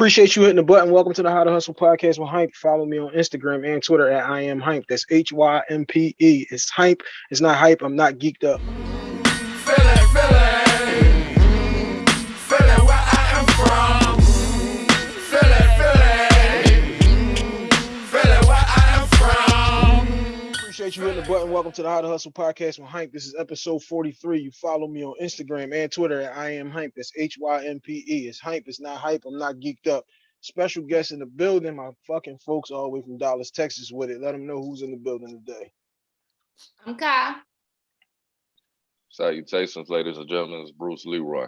Appreciate you hitting the button. Welcome to the How to Hustle podcast with Hype. Follow me on Instagram and Twitter at I am Hype. That's H Y M P E. It's Hype. It's not hype. I'm not geeked up. Appreciate you hitting the button. Welcome to the How to Hustle podcast with Hype. This is episode 43. You follow me on Instagram and Twitter at I am Hype. That's H Y M P E. It's Hype. It's not hype. I'm not geeked up. Special guest in the building. My fucking folks all the way from Dallas, Texas with it. Let them know who's in the building today. I'm Kai. Salutations, ladies and gentlemen. It's Bruce Leroy.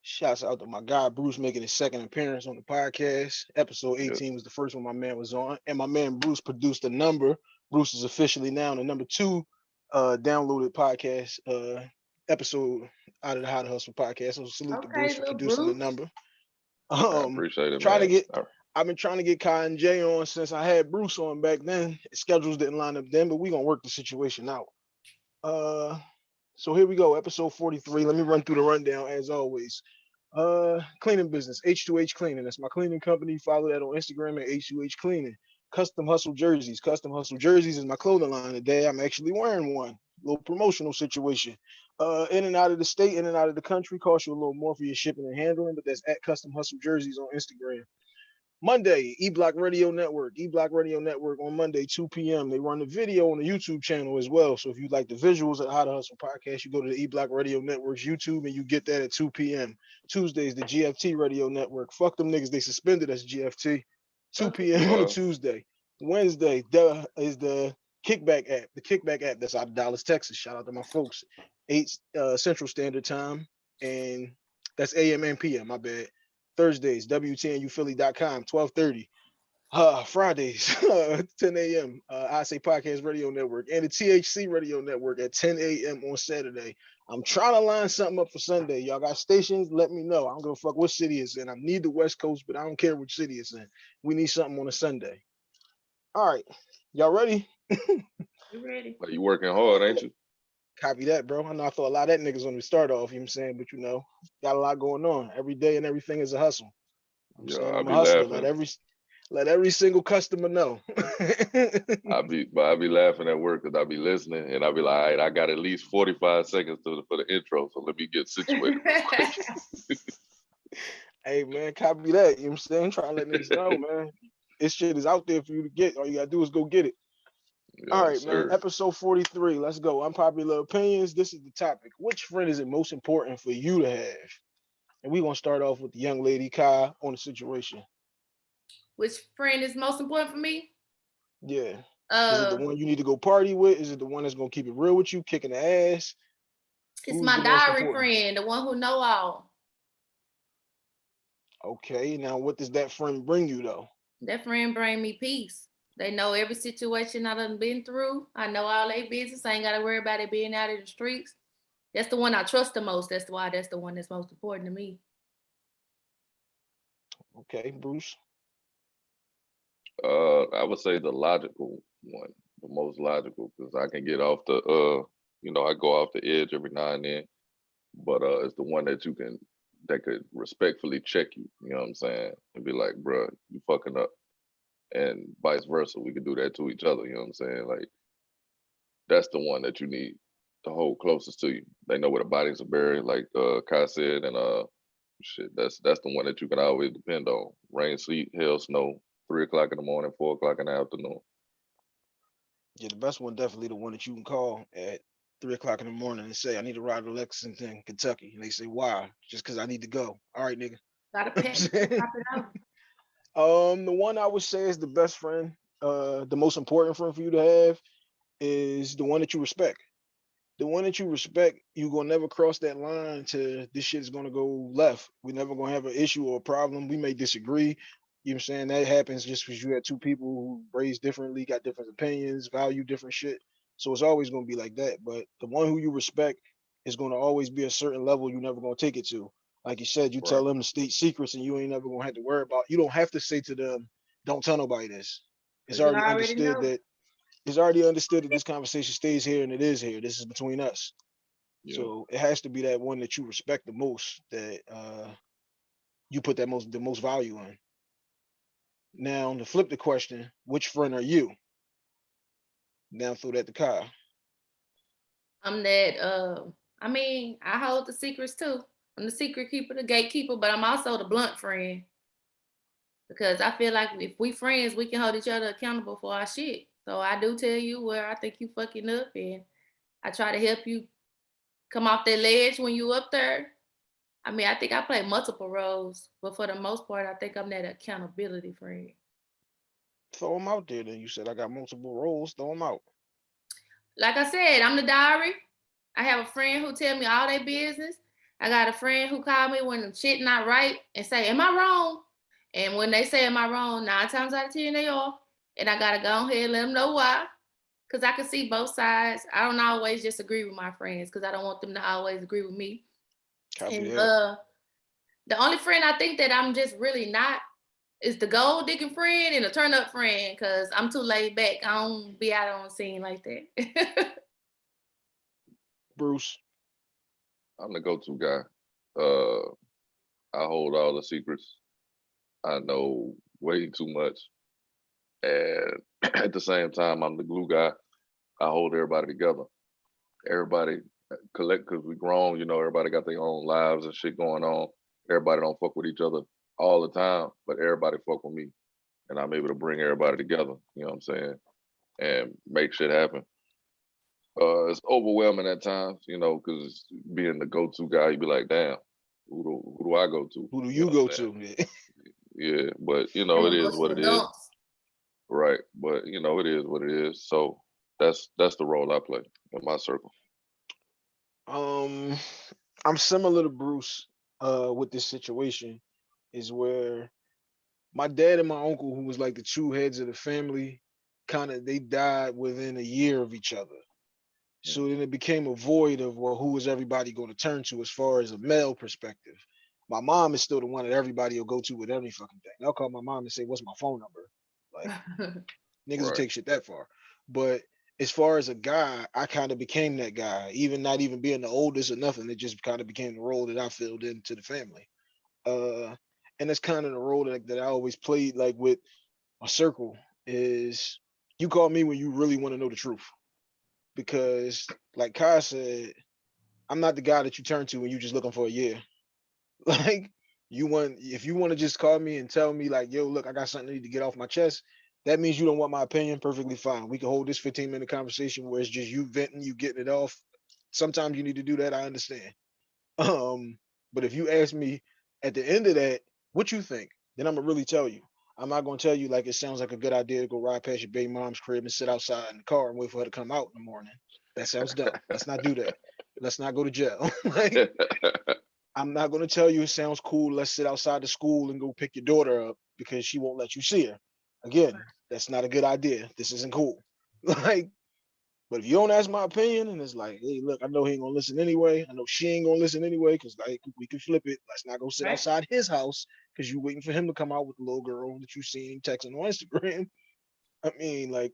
Shouts out to my guy Bruce making his second appearance on the podcast. Episode Yes. 18 was the first one my man was on, and my man Bruce produced a number. Bruce is officially now the number two uh downloaded podcast uh episode out of the How to Hustle podcast. So salute to Bruce for little producing the Bruce. number. I Um appreciate it. trying to get- I- I've been trying to get Kai and Jay on since I had Bruce on back then. Schedules didn't line up then, but we gonna work the situation out. Uh, so here we go, episode 43. Let me run through the rundown as always. Uh, cleaning business, H2H Cleaning. That's my cleaning company. Follow that on Instagram at H2H Cleaning. Custom Hustle Jerseys. Custom Hustle Jerseys is my clothing line today. I'm actually wearing one. Little promotional situation. Uh, in and out of the state, in and out of the country, cost you a little more for your shipping and handling, but that's at Custom Hustle Jerseys on Instagram. Monday, E Block Radio Network. E Block Radio Network on Monday, 2 p.m. They run the video on the YouTube channel as well. So if you like the visuals of How to Hustle podcast, you go to the E Block Radio Network's YouTube and you get that at 2 p.m. Tuesdays, the GFT Radio Network. Fuck them niggas, they suspended us, GFT. 2 p.m. on a Tuesday. Wednesday, the is the Kickback app. The Kickback app that's out of Dallas, Texas. Shout out to my folks. 8 uh, Central Standard Time. And that's AM and PM, my bad. Thursdays, WTNUphilly.com, 1230. Uh, Fridays, 10 a.m. Uh, I say Podcast Radio Network and the THC Radio Network at 10 a.m. on Saturday. I'm trying to line something up for Sunday. Y'all got stations? Let me know. I don't give a fuck what city it's in. I need the West Coast, but I don't care which city it's in. We need something on a Sunday. All right. Y'all ready? You ready? Like, you working hard, ain't you? Copy that, bro. I know I thought a lot of that niggas when we start off, you know what I'm saying? But you know, got a lot going on. Every day and everything is a hustle. I'm Yeah, saying I I'm be a hustler. Let laughing. every let every single customer know. I be, but I be laughing at work because I'll be listening, and I'll be like, all right, I got at least forty five seconds to the, for the intro, so let me get situated. real hey man, copy that. You know what I'm saying? Try to let niggas know, man. This shit is out there for you to get. All you gotta do is go get it. All right, Yes, man. Episode 43. Let's go. Unpopular opinions. This is the topic. Which friend is it most important for you to have? And we're gonna start off with the young lady Kai on the situation. Which friend is most important for me? Yeah. Is it Uh, the one you need to go party with? Is it the one that's gonna keep it real with you, kicking the ass? it's who's my diary friend, the one who know all. Okay, now what does that friend bring you though? That friend bring me peace. They know every situation I done been through. I know all their business. I ain't gotta worry about it being out in the streets. That's the one I trust the most. That's why that's the one that's most important to me. Okay, Bruce. Uh, I would say the logical one, the most logical, because I can get off the, uh, you know, I go off the edge every now and then, but uh, it's the one that you can, that could respectfully check you. You know what I'm saying? And be like, bruh, you fucking up, and vice versa. We could do that to each other. You know what I'm saying? Like, that's the one that you need to hold closest to you. They know where the bodies are buried, like uh, Kai said, and uh, shit. That's that's the one that you can always depend on. Rain, sleet, hail, snow three o'clock in the morning, four o'clock in the afternoon. Yeah, the best one definitely the one that you can call at three o'clock in the morning and say, I need to ride to Lexington, Kentucky. And they say, Why? Just because I need to go. All right, nigga. Got a pet. saying? Pop it out. Um, the one I would say is the best friend, uh, the most important friend for you to have is the one that you respect. The one that you respect, you're gonna never cross that line to this shit is gonna go left. We're never gonna have an issue or a problem. We may disagree. You know what I'm saying? That happens just because you had two people who raised differently, got different opinions, value different shit. So it's always gonna be like that. But the one who you respect is gonna always be a certain level you're never gonna take it to. Like you said, you Right. tell them the state secrets and you ain't never gonna have to worry about you don't have to say to them, don't tell nobody this. It's already already understood know. that it's already understood that this conversation stays here and it is here. This is between us. Yeah. So it has to be that one that you respect the most that uh you put that most the most value in. Now to flip the question, which friend are you? Now throw that to Kyle. I'm that uh I mean, I hold the secrets too. I'm the secret keeper, the gatekeeper, but I'm also the blunt friend. Because I feel like if we friends, we can hold each other accountable for our shit. So I do tell you where I think you fucking up and I try to help you come off that ledge when you up there. I mean, I think I play multiple roles, but for the most part, I think I'm that accountability friend. Throw them out there. Then you said I got multiple roles. Throw them out. like I said, I'm the diary. I have a friend who tell me all their business. I got a friend who call me when shit not right and say, "Am I wrong?" And when they say, "Am I wrong?" Nine times out of ten they are, and I gotta go ahead and let them know why, cause I can see both sides. I don't always just agree with my friends, cause I don't want them to always agree with me. Copy And that. uh, the only friend I think that I'm just really not is the gold digging friend and the turn up friend, cause I'm too laid back. I don't be out on the scene like that. Bruce. I'm the go-to guy. Uh, I hold all the secrets. I know way too much, and at the same time, I'm the glue guy. I hold everybody together. Everybody collect because we grown. You know, everybody got their own lives and shit going on. Everybody don't fuck with each other all the time, but everybody fuck with me, and I'm able to bring everybody together. You know what I'm saying? And make shit happen uh, it's overwhelming at times, you know, because being the go-to guy, you be like, damn, who do who do I go to? Who do know you what go to? Yeah, but you know, it is what it is, Adults. right? But you know, it is what it is. So that's that's the role I play in my circle. Um, I'm similar to Bruce uh with this situation is where my dad and my uncle, who was like the two heads of the family, kind of they died within a year of each other. So then it became a void of well, who is everybody going to turn to as far as a male perspective? My mom is still the one that everybody will go to with every fucking thing. They'll call my mom and say, "What's my phone number?" Like niggas will take shit that far. But as far as a guy, I kind of became that guy, even not even being the oldest or nothing. It just kind of became the role that I filled into the family. Uh, and that's kind of the role that, that I always played like with my circle is you call me when you really want to know the truth. Because like Kai said, I'm not the guy that you turn to when you're just looking for a year. Like you want if you want to just call me and tell me like, yo, look, I got something I need to get off my chest. That means you don't want my opinion. Perfectly fine. We can hold this 15 minute conversation where it's just you venting, you getting it off. Sometimes you need to do that. I understand. Um, but if you ask me at the end of that, what you think, then I'm gonna really tell you. I'm not gonna tell you like it sounds like a good idea to go ride past your baby mom's crib and sit outside in the car and wait for her to come out in the morning. That sounds dumb. Let's not do that. Let's not go to jail. like I'm not gonna tell you it sounds cool. Let's sit outside the school and go pick your daughter up because she won't let you see her. Again, that's not a good idea. This isn't cool. Like, but if you don't ask my opinion and it's like, hey, look, I know he ain't gonna listen anyway. I know she ain't gonna listen anyway, because like we can flip it. Let's not go sit Right. outside his house because you waiting for him to come out with the little girl that you seen texting on Instagram. I mean, like,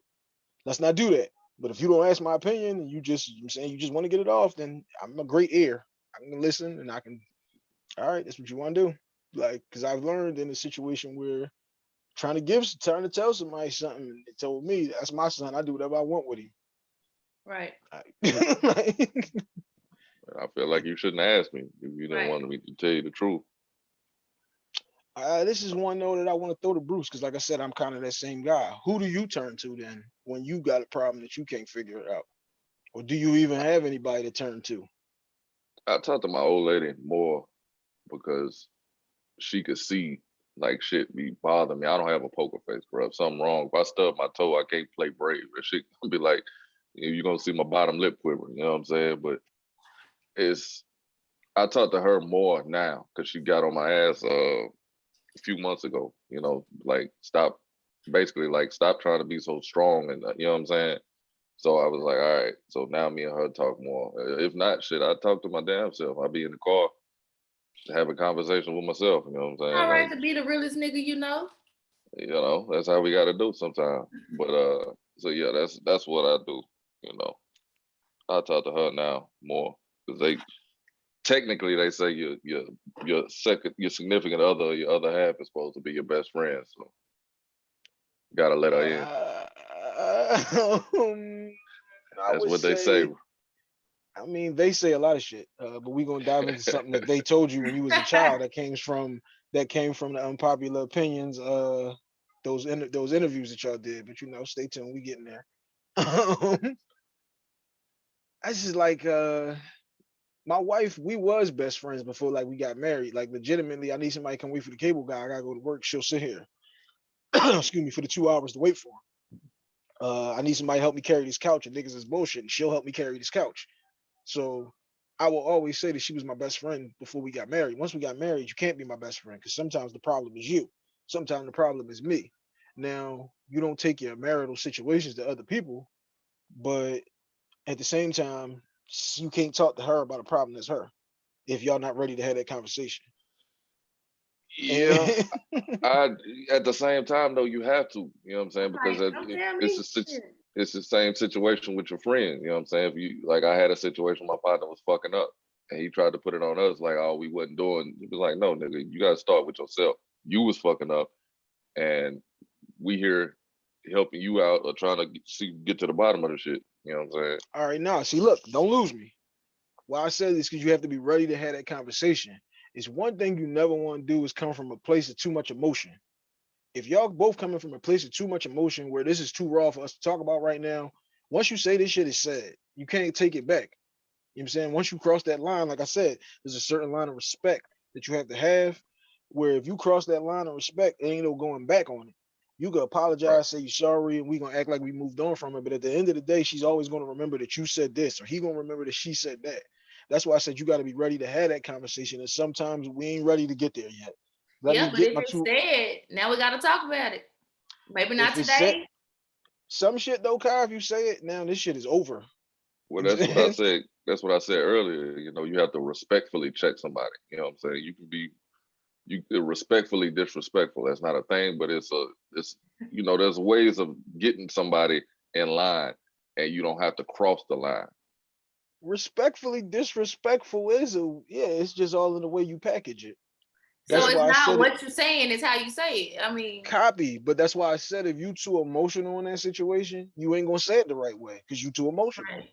let's not do that. But if you don't ask my opinion and you just I'm saying you just want to get it off, then I'm a great ear. I can listen and I can all right, that's what you want to do. Like, because I've learned in a situation where trying to give, trying to tell somebody something, and they told me that's my son. I do whatever I want with him. right. Like, like, I feel like you shouldn't ask me if you don't Right. want me to tell you the truth. uh, this is one though that I want to throw to Bruce because, like I said, I'm kind of that same guy. Who do you turn to then when you got a problem that you can't figure it out, or do you even have anybody to turn to? I talk to my old lady more because she could see like shit be bothering me. I don't have a poker face, bro. If something wrong, if I stub my toe, I can't play brave. And shit gonna be like, you're gonna see my bottom lip quiver. You know what I'm saying? But it's I talk to her more now because she got on my ass uh, a few months ago. You know, like stop, basically like stop trying to be so strong and uh, you know what I'm saying. So I was like, all right. So now me and her talk more. Uh, If not, shit, I talk to my damn self. I be in the car, have a conversation with myself. You know what I'm saying? All right Like, to be the realest nigga you know. you know, that's how we got to do sometimes. But uh, so yeah, that's that's what I do. You know, I talk to her now more because they technically they say your your your second your significant other, your other half is supposed to be your best friend. So gotta let her in. Uh, um, That's what they say. I mean, they say a lot of shit, uh, but we're gonna dive into something that they told you when you was a child that came from that came from the unpopular opinions, uh, those inter- those interviews that y'all did. But you know, stay tuned, we getting there. Um, I just like uh, my wife. We was best friends before like we got married. Like legitimately, I need somebody to come wait for the cable guy. I gotta go to work. She'll sit here. Excuse me for the two hours to wait for him. Uh, I need somebody to help me carry this couch, and niggas is bullshit. And she'll help me carry this couch. So I will always say that she was my best friend before we got married. Once we got married, you can't be my best friend because sometimes the problem is you. Sometimes the problem is me. Now, you don't take your marital situations to other people, but at the same time, you can't talk to her about a problem that's her if y'all not ready to have that conversation. Yeah, I at the same time though you have to. You know what I'm saying? Because Like, it- it- it's a sit- shit. It's the same situation with your friend. You know what I'm saying? If you like, I had a situation. My partner was fucking up, and he tried to put it on us like, "Oh, we wasn't doing." He was like, "No, nigga, you gotta start with yourself. You was fucking up, and we here helping you out or trying to see get to the bottom of the shit." You know what I'm saying? All right, now see, look, don't lose me. Why I say this because you have to be ready to have that conversation. It's one thing you never want to do is come from a place of too much emotion. If y'all both coming from a place of too much emotion where this is too raw for us to talk about right now, once you say this shit is said, you can't take it back. You know what I'm saying? Once you cross that line, like I said, there's a certain line of respect that you have to have. Where if you cross that line of respect, there ain't no going back on it. You can apologize, say you're sorry, and we gonna act like we moved on from it. But at the end of the day, she's always gonna remember that you said this, or he gonna remember that she said that. That's why I said you got to be ready to have that conversation. And sometimes we ain't ready to get there yet. Let yeah, me but get if my it's two. said, now we gotta talk about it. Maybe not If it's said- today. Some shit though, Kai, if you say it now, this shit is over. Well, that's what what I said. That's what I said earlier. You know, you have to respectfully check somebody. You know what I'm saying? You can be you can respectfully disrespectful. That's not a thing, but it's a it's you know, there's ways of getting somebody in line and you don't have to cross the line. Respectfully disrespectful is a yeah. It's just all in the way you package it. So it's why I said not it- what you're saying, it's how you say it. I mean, Copy, but that's why I said if you too emotional in that situation, you ain't gonna say it the right way because you too emotional. right.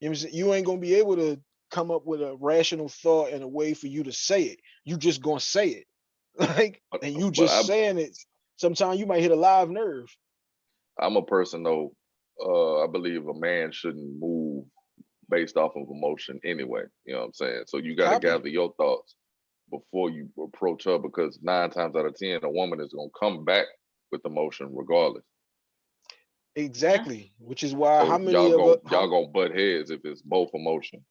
You know what I'm saying? You ain't gonna be able to come up with a rational thought and a way for you to say it. You just gonna say it. Like, and you just I'm- saying it. Sometimes you might hit a live nerve. I'm a person though, uh, I believe a man shouldn't move based off of emotion anyway. You know what I'm saying? So you gotta Copy. gather your thoughts before you approach her because nine times out of ten, a woman is gonna come back with emotion regardless. Exactly. Which is why So how many y'all gonna y'all gonna butt heads if it's both emotion.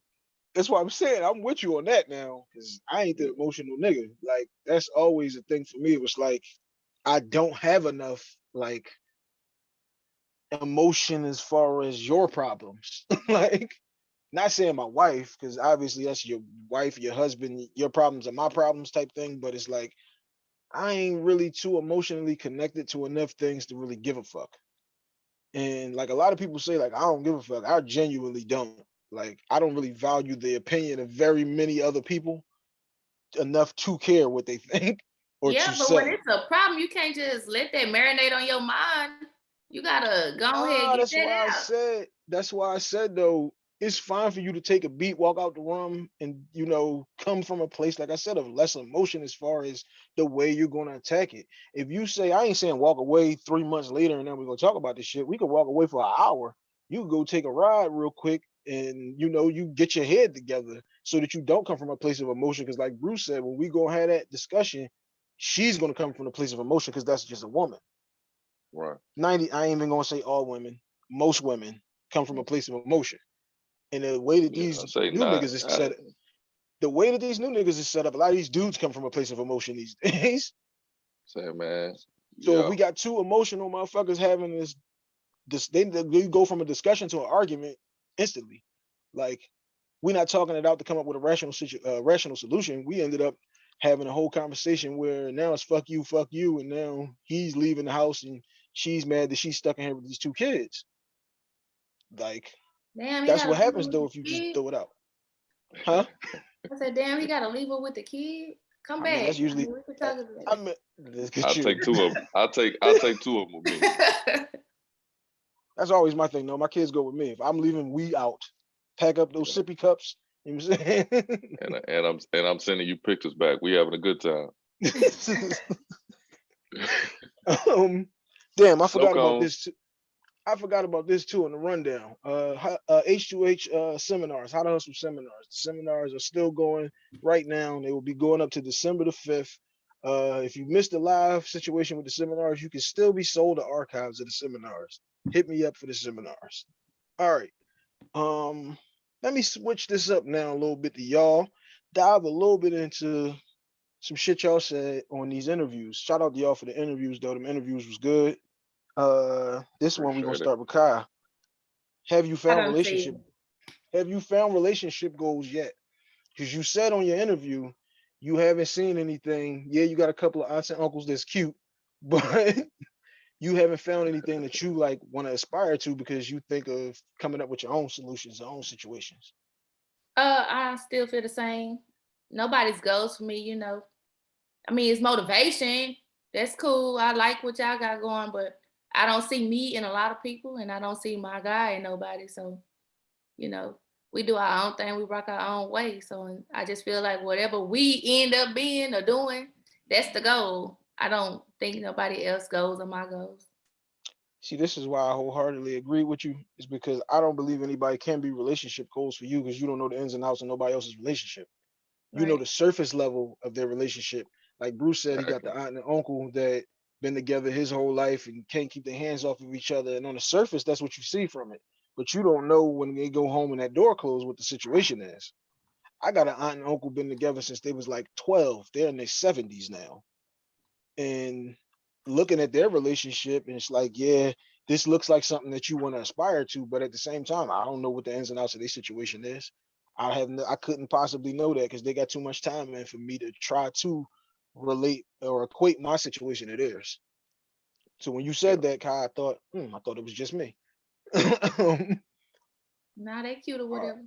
that's what I'm saying. I'm with you on that now. Cause I ain't the emotional nigga. Like that's always a thing for me. It was like I don't have enough like emotion as far as your problems. like not saying my wife, because obviously that's your wife, your husband, your problems are my problems type thing. But it's like I ain't really too emotionally connected to enough things to really give a fuck. And like a lot of people say, like, I don't give a fuck. I genuinely don't. Like, I don't really value the opinion of very many other people enough to care what they think or yeah, but say. when it's a problem, you can't just let that marinate on your mind. You gotta go Nah, ahead and get that's that why I out. said. That's why I said though. It's fine for you to take a beat, walk out the room, and you know come from a place like I said of less emotion as far as the way you're going to attack it. If you say I ain't saying walk away three months later and then we're gonna talk about this shit, we could walk away for an hour. You could go take a ride real quick, and you know you get your head together so that you don't come from a place of emotion. Because like Bruce said, when we go have that discussion, she's gonna come from a place of emotion because that's just a woman. Right. 90 i ain't even gonna say all women most women come from a mm. place of emotion and the way that these say new nah, niggas is I- set the way that these new niggas is set up a lot of these dudes come from a place of emotion these days. Say man. so yeah, if we got two emotional motherfuckers having this this they, they go from a discussion to an argument instantly. Like we're not talking it out to come up with a rational situ- uh, rational solution. We ended up having a whole conversation where now it's fuck you fuck you and now he's leaving the house and she's mad that she's stuck in here with these two kids. Like Damn, that's what happens though if you just throw it out. Huh? I said, damn, he gotta leave her with the kid. Come I mean, back. that's usually- we could talk about I mean, I'll you. take two of them. I'll take I'll take two of them with me. That's always my thing. No, my kids go with me. If I'm leaving, we out. Pack up those sippy cups. You know what I'm saying? And I- and I'm and I'm sending you pictures back. We having a good time. um, damn, I forgot about this. Too. I forgot about this too in the rundown. Uh, uh, H2H uh, seminars, how to hustle seminars. The seminars are still going right now. They will be going up to December the 5th. Uh, if you missed the live situation with the seminars, you can still be sold the archives of the seminars. Hit me up for the seminars. All right. Um, let me switch this up now a little bit to y'all. Dive a little bit into some shit y'all said on these interviews. Shout out to y'all for the interviews, though. Them interviews was good. Uh, this one we're gonna Appreciate it. start with Kai. Have you found done see relationship? Have you found relationship goals yet? Because you said on your interview you haven't seen anything. Yeah, you got a couple of aunts and uncles that's cute, but you haven't found anything that you like want to aspire to because you think of coming up with your own solutions, your own situations. Uh, I still feel the same. Nobody's goals for me, you know. I mean, it's motivation. That's cool. I like what y'all got going, but I don't see me in a lot of people, and I don't see my guy in nobody. So, you know, we do our own thing. We rock our own way. So I just feel like whatever we end up being or doing, that's the goal. I don't think nobody else goes on my goals. See, this is why I wholeheartedly agree with you, is because I don't believe anybody can be relationship goals for you because you don't know the ins and outs of nobody else's relationship. You know the surface level of their relationship. Like Bruce said, he got the aunt and uncle that been together his whole life and can't keep their hands off of each other. And on the surface, that's what you see from it. But you don't know when they go home and that door closed what the situation is. I got an aunt and uncle been together since they was like 12. They're in their 70s now. And looking at their relationship, and it's like, yeah, this looks like something that you want to aspire to, but at the same time, I don't know what the ins and outs of their situation is. I have no, I couldn't possibly know that because they got too much time in for me to try to relate or equate my situation to theirs. So when you said that, Kai, I thought, hmm, I thought it was just me. Nah, they cute or whatever.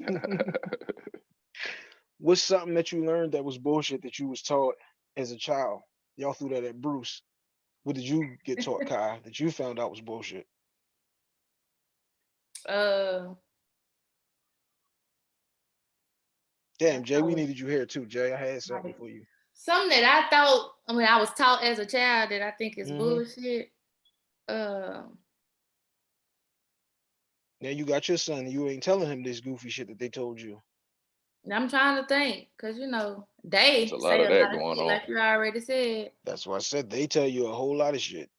What's something that you learned that was bullshit that you was taught as a child? Y'all threw that at Bruce. What did you get taught, Kai, that you found out was bullshit? Uh, Damn, Jay, we needed you here too, Jay. I had something for you. something that I thought, I mean, I was taught as a child that I think is Mhm. bullshit. Uh, Now you got your son, you ain't telling him this goofy shit that they told you. I'm trying to think, cause you know they There's a lot say of a that lot of going shit, on. like you already said. That's why I said they tell you a whole lot of shit.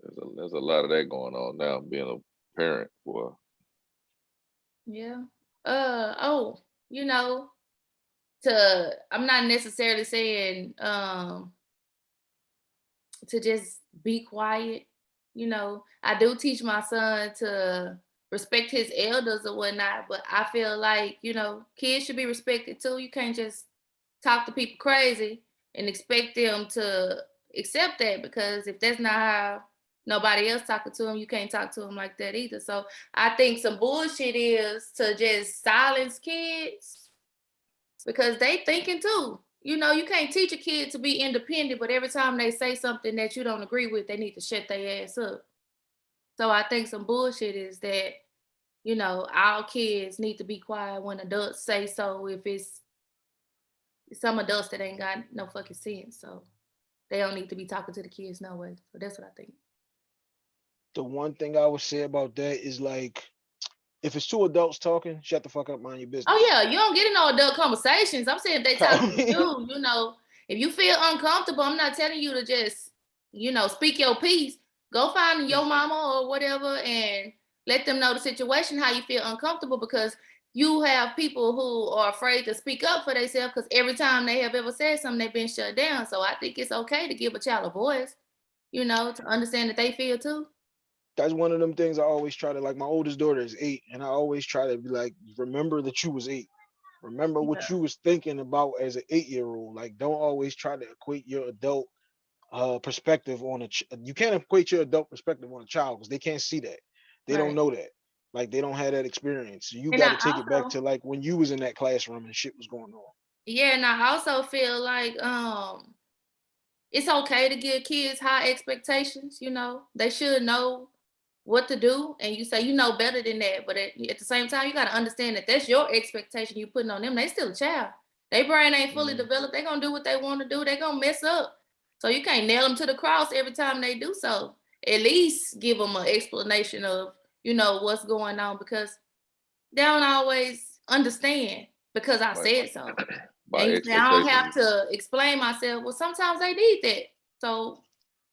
There's a, there's a lot of that going on now. Being a parent, boy. Yeah. Uh oh, you know, to I'm not necessarily saying um to just be quiet. You know, I do teach my son to respect his elders or whatnot, but I feel like, you know, kids should be respected too. You can't just talk to people crazy and expect them to accept that because if that's not how nobody else talking to them, you can't talk to them like that either. So I think some bullshit is to just silence kids because they thinking too. You know, you can't teach a kid to be independent, but every time they say something that you don't agree with, they need to shut their ass up. So I think some bullshit is that, you know, all kids need to be quiet when adults say so if it's some adults that ain't got no fucking sense. So they don't need to be talking to the kids no way. So that's what I think. The one thing I would say about that is like, if it's two adults talking, shut the fuck up, mind your business. Oh yeah, you don't get in no adult conversations. I'm saying if they talk to you, you know, if you feel uncomfortable, I'm not telling you to just, you know, speak your piece. Go find your mm-hmm. mama or whatever and let them know the situation, how you feel uncomfortable, because you have people who are afraid to speak up for themselves because every time they have ever said something, they've been shut down. So I think it's okay to give a child a voice, you know, to understand that they feel too. That's one of them things I always try to like. My oldest daughter is eight, and I always try to be like, remember that you was eight. Remember what you was thinking about as an eight-year-old. Like, don't always try to equate your adult uh perspective on a. Ch- you can't equate your adult perspective on a child because they can't see that. They don't know that. Like they don't have that experience. You got to take it back to like when you was in that classroom and shit was going on. Yeah, and I also feel like um it's okay to give kids high expectations, you know. They should know what to do and you say you know better than that, but at, at the same time you got to understand that that's your expectation you putting on them. They still a child. Their brain ain't fully Mhm. developed. They're going to do what they want to do. They're going to mess up. So you can't nail them to the cross every time they do so. At least give them an explanation of, you know, what's going on because they don't always understand because I Right. said so. And you say, I don't have to explain myself. Well, sometimes they need that. So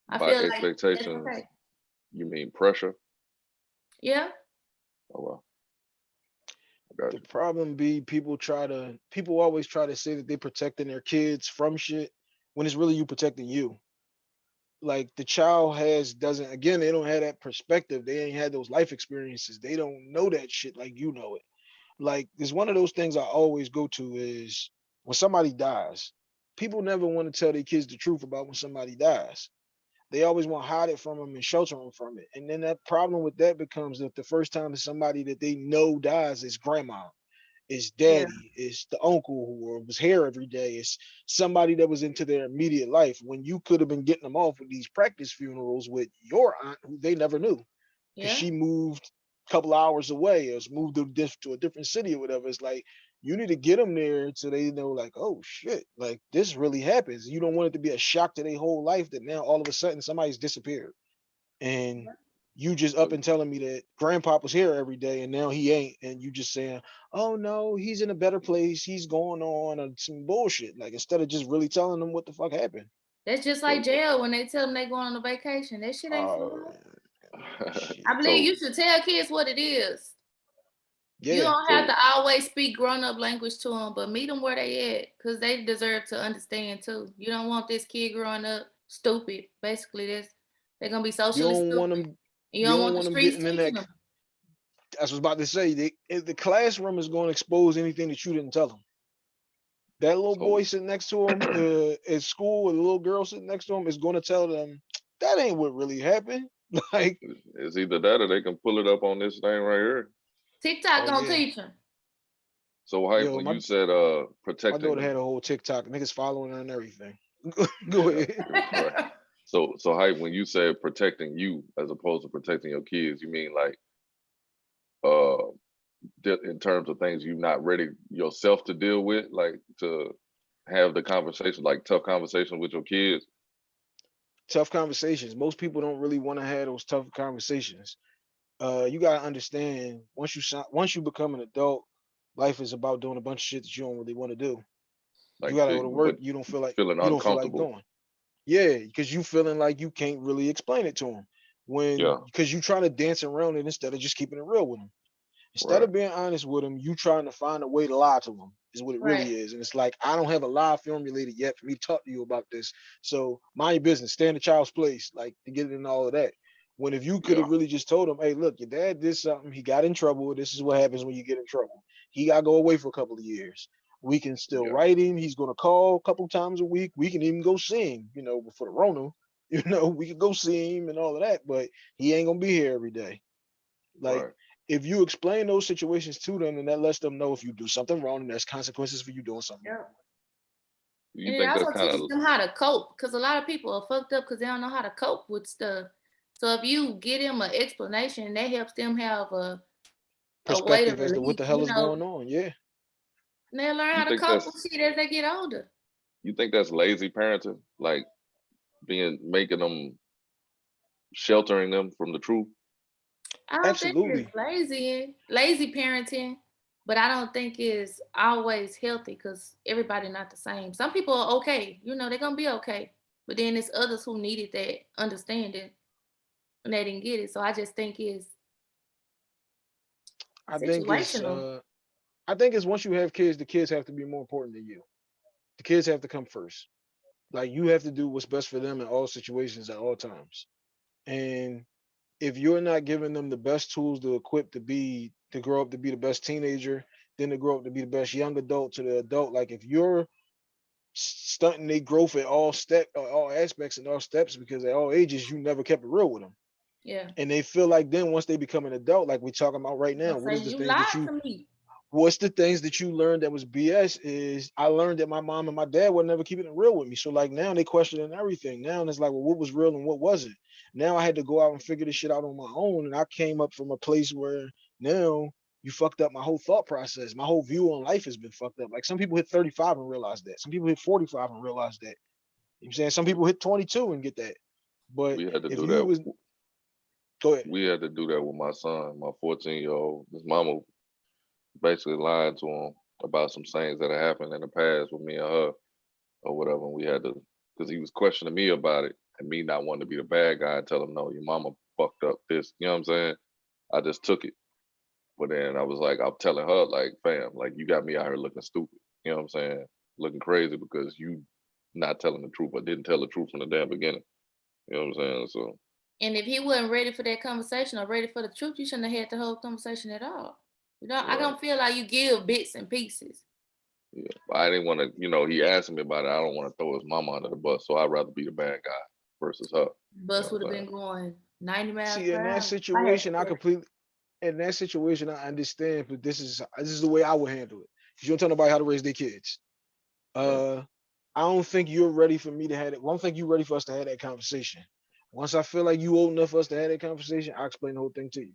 I by feel expectations, okay. You mean pressure? Yeah. Oh well. Got The you. problem be people try to people always try to say that they're protecting their kids from shit when it's really you protecting you. Like the child has doesn't again, they don't have that perspective. They ain't had those life experiences. They don't know that shit like you know it. Like there's one of those things I always go to is when somebody dies, people never want to tell their kids the truth about when somebody dies. They always want to hide it from them and shelter them from it. And then that problem with that becomes that the first time that somebody that they know dies is grandma, Yeah. daddy, it's the uncle who was here every day, is somebody that was into their immediate life when you could have been getting them off with these practice funerals with your aunt who they never knew Yeah. she moved a couple hours away or moved to, to a different city or whatever. It's like you need to get them there so they know, like, oh shit, like this really happens. You don't want it to be a shock to their whole life that now all of a sudden somebody's disappeared, and you just up and telling me that grandpa was here every day and now he ain't, and you just saying, oh no, he's in a better place, he's going on some bullshit. Like instead of just really telling them what the fuck happened. That's just like jail when they tell them they going on a vacation. That shit ain't oh, for I believe So- you should tell kids what it is. Yeah, you don't have so- to always speak grown up language to them, but meet them where they at, cause they deserve to understand too. You don't want this kid growing up stupid. Basically, this they're gonna be socially. you don't stupid. want them you, you don't, don't want, want the 'em streets getting in that them. that's what I was about to say. They, if the classroom is going to expose anything that you didn't tell them. That little So- boy sitting next to him uh, at school, or the little girl sitting next to him is going to tell them that ain't what really happened. Like, It's either that or they can pull it up on this thing right here. TikTok Oh, gonna yeah. teach them. So how Yo, when my- you said uh my protecting daughter them, had a whole TikTok, niggas following her and everything. Go ahead. Right. so so how when you said protecting you as opposed to protecting your kids, you mean like uh di- in terms of things you're not ready yourself to deal with, like to have the conversation, like tough conversation with your kids. tough conversations. Most people don't really want to have those tough conversations. Uh, you gotta understand once you si- once you become an adult, life is about doing a bunch of shit that you don't really want to do. Like you gotta go to work. You don't feel like feeling you don't feel like uncomfortable. doing. Yeah, because you feeling like you can't really explain it to them when Yeah. because you trying to dance around it instead of just keeping it real with them. Instead Right. of being honest with them, you trying to find a way to lie to them is what it Right. really is. And it's like I don't have a lie formulated yet for me to talk to you about this. So mind your business, stay in the child's place, like to get it in all of that. When if you could have Yeah. really just told him, hey, look, your dad did something, he got in trouble. This is what happens when you get in trouble. He gotta go away for a couple of years. We can still Yeah. write him. He's gonna call a couple times a week. We can even go see him, you know, before the Rona. You know, we could go see him and all of that, but he ain't gonna be here every day. Like right. if you explain those situations to them, and that lets them know if you do something wrong, and there's consequences for you doing something. wrong. You and it think also that's kind teaches of them how to cope because a lot of people are fucked up because they don't know how to cope with stuff. So if you get them an explanation, that helps them have a, a Perspective as to what the hell is know, going on. Yeah. and they learn how to think cope with shit as they get older. you think that's lazy parenting, like being making them sheltering them from the truth. I don't think it's lazy, lazy parenting, but I don't think it's always healthy because everybody not the same. Some people are okay, you know, they're gonna be okay, but then there's others who needed that understanding and they didn't get it. So I just think it's I think it's uh I think it's once you have kids, the kids have to be more important than you. The kids have to come first. Like you have to do what's best for them in all situations at all times. And if you're not giving them the best tools to equip to be to grow up to be the best teenager, then to grow up to be the best young adult to the adult, like if you're stunting their growth at all step uh, all aspects and all steps because at all ages you never kept it real with them Yeah. and they feel like then once they become an adult, like we're talking about right now, I'll what is the you thing lied that you to me. what's the things that you learned that was BS is I learned that my mom and my dad were never keeping it real with me. So like now they questioning everything. Now it's like, well, what was real and what wasn't? Now I had to go out and figure this shit out on my own. And I came up from a place where now you fucked up my whole thought process. My whole view on life has been fucked up. Like some people hit 35 and realize that. Some people hit 45 and realize that. You know what I'm saying? Some people hit 22 and get that. But We had to if do you that. was go ahead. we had to do that with my son, my 14 year old. His mama basically lied to him about some things that had happened in the past with me and her or whatever. And we had to, because he was questioning me about it and me not wanting to be the bad guy and tell him, no, your mama fucked up this. You know what I'm saying? I just took it. But then I was like, I'm telling her, like, fam, like, you got me out here looking stupid. You know what I'm saying? Looking crazy because you not telling the truth or didn't tell the truth from the damn beginning. You know what I'm saying? So, And if he wasn't ready for that conversation or ready for the truth, you shouldn't have had the whole conversation at all. You know, I don't feel like you give bits and pieces. Yeah, I didn't want to, you know, he asked me about it. I don't want to throw his mama under the bus, so I'd rather be the bad guy versus her. Bus would have been going 90 miles See, per in hour. that situation, I to- completely, in that situation, I understand, but this is this is the way I would handle it. 'Cause you don't tell nobody how to raise their kids. Uh, I don't think you're ready for me to have it. I don't think you're ready for us to have that conversation. Once I feel like you old enough for us to have that conversation, I'll explain the whole thing to you.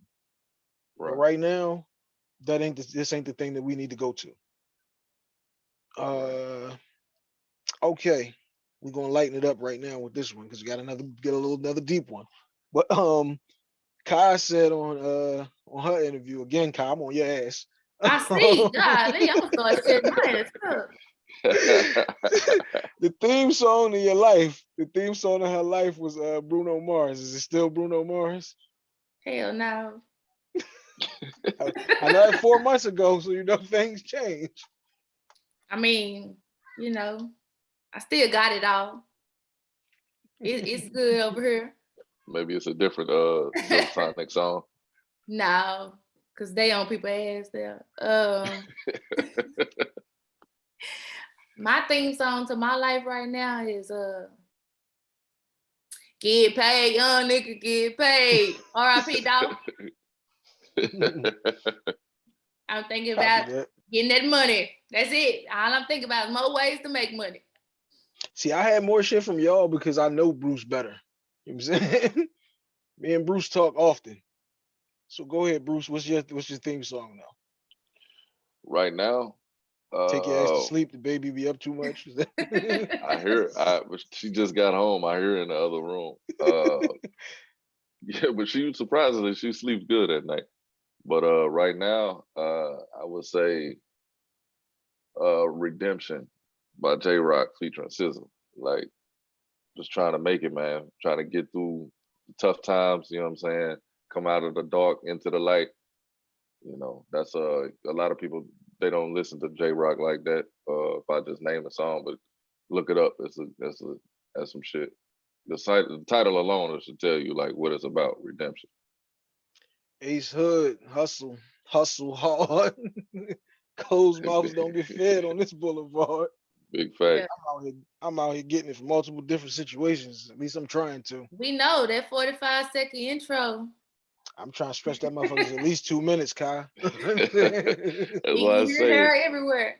But Right. right now, that ain't the, this ain't the thing that we need to go to. Uh, okay, we're gonna lighten it up right now with this one because we got another get a little another deep one. But um, Kai said on uh on her interview again, Kai, I'm on your ass. I see. Golly, I'm gonna start shedding my ass up. the theme song of your life, the theme song of her life was uh Bruno Mars. Is it still Bruno Mars? Hell no. I know that four months ago, so you know things change. I mean, you know, I still got it all. It, it's good over here. Maybe it's a different uh Sonic song. No, cause they on people ass there. Um, my theme song to my life right now is uh, get paid, young nigga, get paid. R.I.P. dog. I'm thinking about getting that money. That's it. All I'm thinking about is more ways to make money. See, I had more shit from y'all because I know Bruce better. You know what I'm saying? Me and Bruce talk often. So go ahead, Bruce. What's your what's your theme song now? right now, uh, Take your ass to sleep. The baby be up too much. I hear. I but she just got home. I hear in the other room. Uh, yeah, but she surprisingly she sleeps good at night. But uh, right now, uh, I would say, uh, "Redemption" by Jay Rock featuring SZA. Like, just trying to make it, man. Trying to get through the tough times. You know what I'm saying? Come out of the dark into the light. You know, that's uh, a lot of people they don't listen to Jay Rock like that. Uh, if I just name a song, but look it up. It's a that's a that's some shit. The site, the title alone should tell you like what it's about. Redemption. Ace Hood, hustle, hustle hard. Closed mouths don't get fed on this boulevard. Big fact. I'm out here, I'm out here getting it from multiple different situations. At least I'm trying to. we know that 45 second intro. I'm trying to stretch that motherfucker at least two minutes, Kai. That's You why I hear say. her everywhere.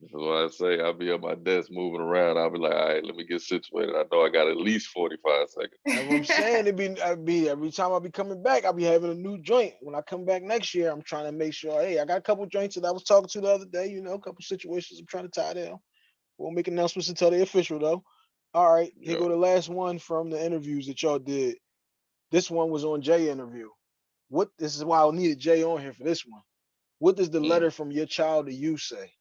That's why I say I'll be at my desk moving around. I'll be like, all right, let me get situated. I know I got at least 45 seconds. That's what I'm saying. It be, I be every time I'll be coming back, I'll be having a new joint. When I come back next year, I'm trying to make sure, hey, I got a couple joints that I was talking to the other day, you know, a couple situations I'm trying to tie down. We won't make announcements until they official though. All right, here Yeah. go the last one from the interviews that y'all did. This one was on Jay interview. What this is why I needed Jay on here for this one. What does the Mm. letter from your child to you say?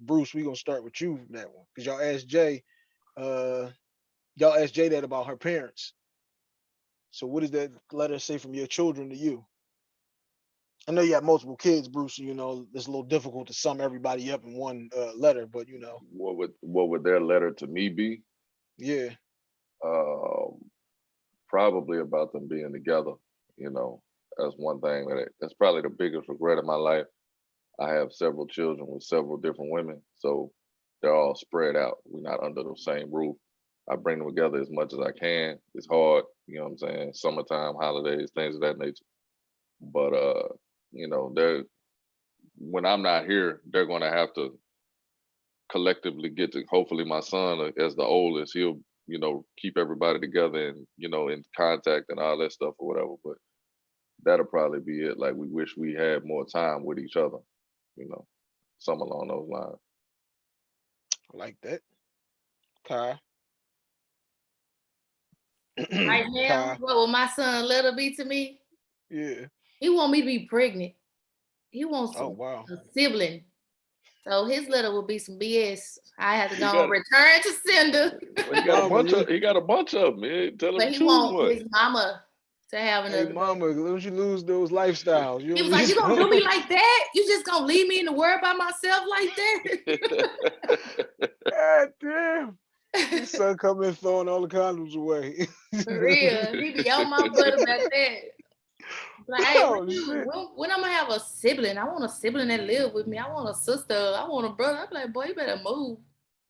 Bruce, we gonna start with you for that one. Because y'all asked Jay, uh, y'all asked Jay that about her parents. So what does that letter say from your children to you? I know you have multiple kids, Bruce. so You know it's a little difficult to sum everybody up in one uh, letter, but you know, What would what would their letter to me be? yeah. Um, probably about them being together. You know, that's one thing that that's probably the biggest regret of my life. I have several children with several different women, so they're all spread out. We're not under the same roof. I bring them together as much as I can. It's hard, you know what I'm saying? Summertime, holidays, things of that nature. But uh, you know, they're when I'm not here, they're gonna have to collectively get to hopefully my son uh, as the oldest, he'll, you know, keep everybody together and, you know, in contact and all that stuff or whatever. But that'll probably be it. Like we wish we had more time with each other, you know, something along those lines. I like that. Kai. Right now, Kai. what will my son little be to me? Yeah. He want me to be pregnant. He wants Oh wow. a sibling. So his little will be some BS. I have to go gotta- and return to sender. Well, oh, he got a bunch of he got a bunch of them, man. Tell him But to he choose want one. his mama to have Hey another. mama, don't you lose those lifestyles. You he was don't like, "You gonna do me like that? You just gonna leave me in the world by myself like that?" God damn. His son come in throwing all the condoms away. For real, he be on my butt about that. Like, hey, Oh, when, when, when I'm gonna have a sibling, I want a sibling that live with me. I want a sister. I want a brother. I'm like, boy, you better move.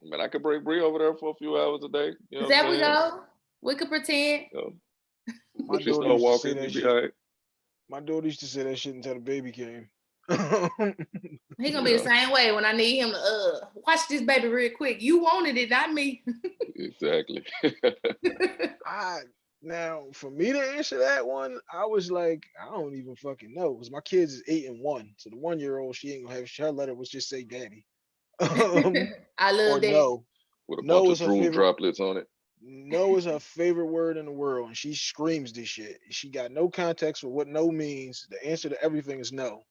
Man, I could bring Bree over there for a few hours a day. You know Is that we go? We could pretend. You know, My when she daughter start used to say walking, that you be shit. all right. My daughter used to say that shit until the baby came. He gonna be the same way when I need him to uh watch this baby real quick. You wanted it, not me. Exactly. I now for me to answer that one, I was like, I don't even fucking know because my kids is eight and one. So the one year old, she ain't gonna have her letter was just say daddy. Um, I or love that. no. With a No bunch is of her drool favorite- droplets on it. No is her favorite word in the world, and she screams this shit. She got no context for what no means. The answer to everything is no.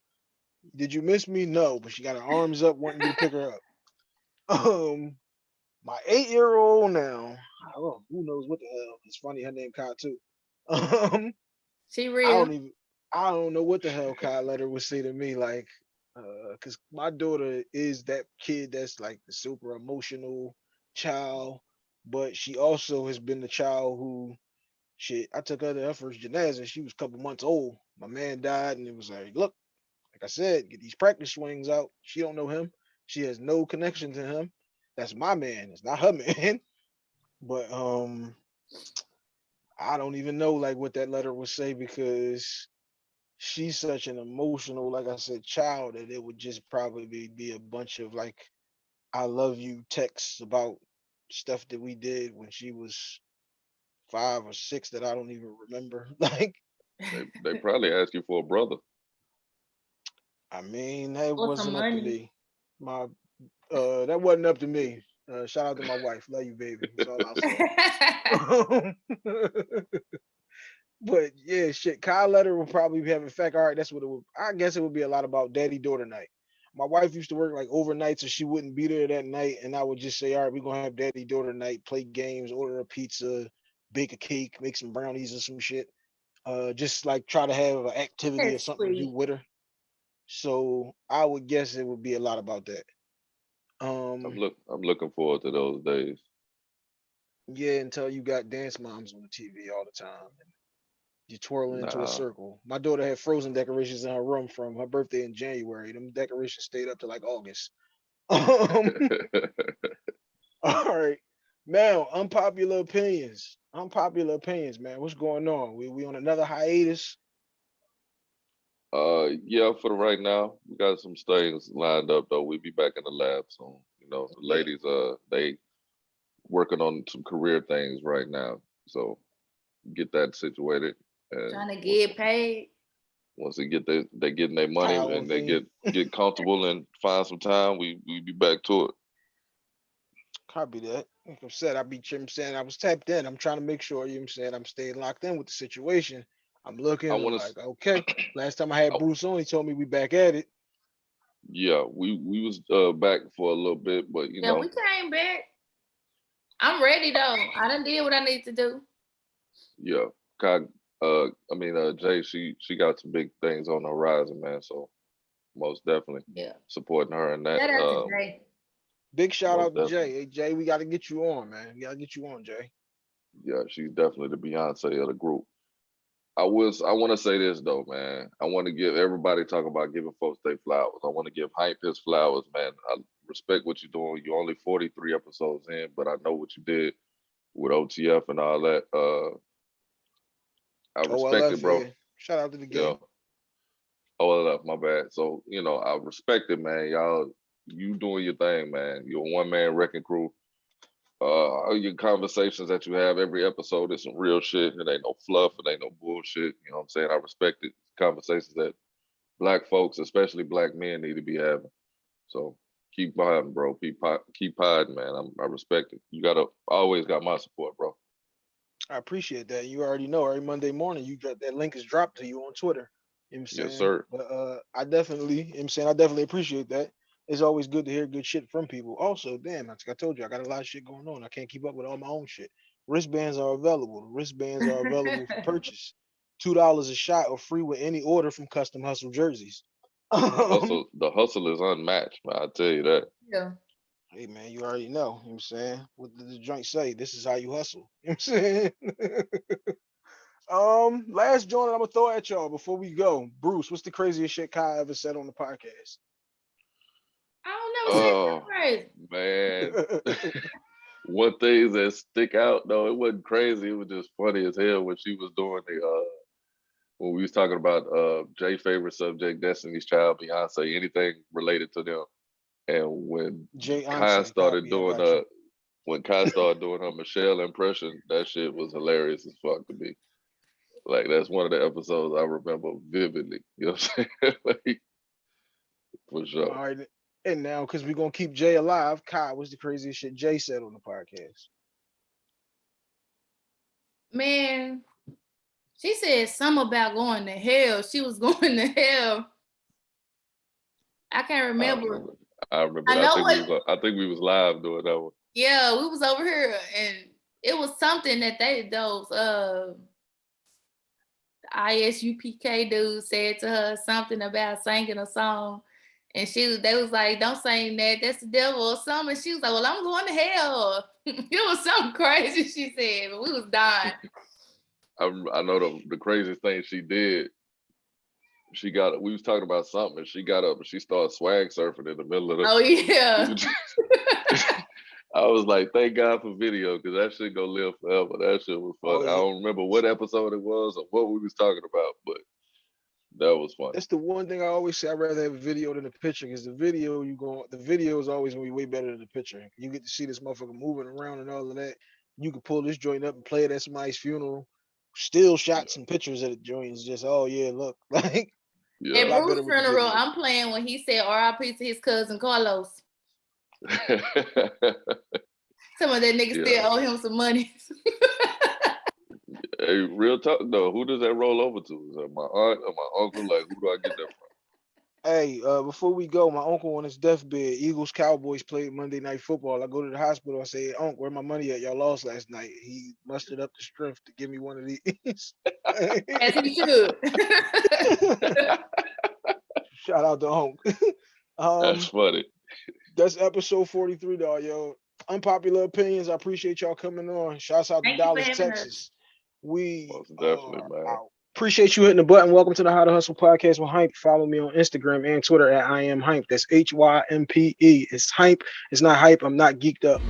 Did you miss me? No, but she got her arms up, wanting me to pick her up. Um, my eight-year-old now. I don't know, who knows what the hell? It's funny her name Kai too. Um, She I don't even. I don't know what the hell Kai letter would say to me, like, uh, cause my daughter is that kid that's like the super emotional child, but she also has been the child who, shit. I took her to her first gymnastics. She was a couple months old. My man died, and it was like, look, like I said, get these practice swings out. She don't know him. She has no connection to him. That's my man. It's not her man. But um, I don't even know like what that letter would say because she's such an emotional, like I said, child that it would just probably be a bunch of like I love you texts about stuff that we did when she was five or six that I don't even remember. Like, They, they probably ask you for a brother. I mean, that Or some wasn't up to me. My uh that wasn't up to me. Uh shout out to my wife. Love you, baby. That's all I'll say. but yeah, shit. Kyle letter will probably have in fact. All right, that's what it would. I guess it would be a lot about daddy daughter night. My wife used to work like overnight, so she wouldn't be there that night, and I would just say, "All right, we're gonna have daddy daughter night, play games, order a pizza, bake a cake, make some brownies or some shit. Uh, just like try to have an activity or That's something to do with her." So I would guess it would be a lot about that. I'm Um, look I'm looking forward to those days. Yeah, until you got dance moms on the TV all the time. And you're twirling into Nah. a circle. My daughter had frozen decorations in her room from her birthday in January. Them decorations stayed up to like August. Um, all right. Now, unpopular opinions. Unpopular opinions, man. What's going on? We we on another hiatus? Uh, yeah, for the right now, we got some things lined up though. We'll be back in the lab soon. You know, the ladies, uh, they working on some career things right now. So get that situated. And Trying to get paid. Once they get their, they getting their money Kyle and they get get comfortable and find some time, we we be back to it. Copy that. Like I said, I be you know I'm saying I was tapped in. I'm trying to make sure you know what I'm saying I'm staying locked in with the situation. I'm looking I'm wanna like, okay. Last time I had I- Bruce on, he told me we back at it. Yeah, we we was uh back for a little bit, but you Yeah, know, we came back. I'm ready though. I done did what I need to do. yeah, Kai, uh, I mean, uh, Jay, she she got some big things on the horizon, man. So most definitely Yeah. supporting her in that. Shout out Um, to Jay. Big shout out to Jay. Hey Jay, we gotta get you on, man. We gotta get you on, Jay. yeah, she's definitely the Beyonce of the group. I was I want to say this though, man. I want to give everybody talk about giving folks their flowers. I want to give Hype his flowers, man. I respect what you're doing. You're only 43 episodes in, but I know what you did with OTF and all that. Uh, I respect it, bro. Yeah. Shout out to the game. Yeah. OLF, my bad. So, you know, I respect it, man. Y'all, you doing your thing, man. You're a one man wrecking crew. Uh, all your conversations that you have every episode is some real shit. It ain't no fluff. It ain't no bullshit. You know what I'm saying? I respect it. Conversations that black folks, especially black men, need to be having. So keep hiding, bro. Keep keep hiding, man. I'm, I respect it. You gotta always got my support, bro. I appreciate that. You already know every Monday morning you got that link is dropped to you on Twitter. You know what I'm Yes, saying? sir. But uh I definitely, you know what I'm saying I definitely appreciate that. It's always good to hear good shit from people. Also, damn, like I told you, I got a lot of shit going on. I can't keep up with all my own shit. Wristbands are available. Wristbands are available for purchase. Two dollars a shot or free with any order from Custom Hustle jerseys. Um, Hustle, the hustle is unmatched, man. I tell you that. Yeah. Hey man, you already know. You know what I'm saying? What did the joint say? This is how you hustle. You know what I'm saying? um, last joint I'm gonna throw at y'all before we go. Bruce, what's the craziest shit Kai ever said on the podcast? I don't never Oh. say crazy. Man, one thing that stick out though, it wasn't crazy. It was just funny as hell when she was doing the uh when we was talking about uh Jay favorite subject, Destiny's Child, Beyonce, anything related to them. And when Jay Kai Anseh, started copy, doing I got uh when Kai started doing her Michelle impression, that shit was hilarious as fuck to me. Like that's one of the episodes I remember vividly. You know what I'm saying? like, for sure. All right. And now, because we're gonna keep Jay alive, Kai, what's the craziest shit Jay said on the podcast? Man, she said something about going to hell. She was going to hell. I can't I remember. remember. I remember. I. I, think we it- was, I think we was live doing that one. Yeah, we was over here and it was something that they those uh ISUPK dude said to her something about singing a song. And she was they was like, Don't sing that, that's the devil or something. And she was like, Well, I'm going to hell. it was something crazy she said, but we was dying. I I know the the craziest thing she did. She got we was talking about something and she got up and she started swag surfing in the middle of the. Oh yeah. I was like, thank God for video because that shit gonna live forever. That shit was fun. Oh, I don't remember what episode it was or what we was talking about, but that was fun. That's the one thing I always say. I'd rather have a video than a picture because the video you go, the video is always gonna be way better than the picture. You get to see this motherfucker moving around and all of that. You can pull this joint up and play it at somebody's funeral. Still shots and pictures of the joints. Just oh yeah, look like At Yeah. lot Bruce's better with the funeral. I'm playing when he said RIP to his cousin Carlos. Some of that nigga Yeah. still owe him some money. hey, real talk though, who does that roll over to? Is that my aunt or my uncle? Like, who do I get that from? Hey, uh, before we go, my uncle on his deathbed, Eagles Cowboys played Monday night football. I go to the hospital. I say, Uncle, where my money at? Y'all lost last night. He mustered up the strength to give me one of these. As he should. Shout out to Unc. um, That's funny. that's episode 43, dog, yo. Unpopular opinions. I appreciate y'all coming on. Shouts out Thank to Dallas, having us. Texas. We Most definitely, are man. out. Appreciate you hitting the button. Welcome to the How to Hustle podcast with Hype. Follow me on Instagram and Twitter at I am Hype. That's H Y M P E. It's Hype. It's not hype. I'm not geeked up.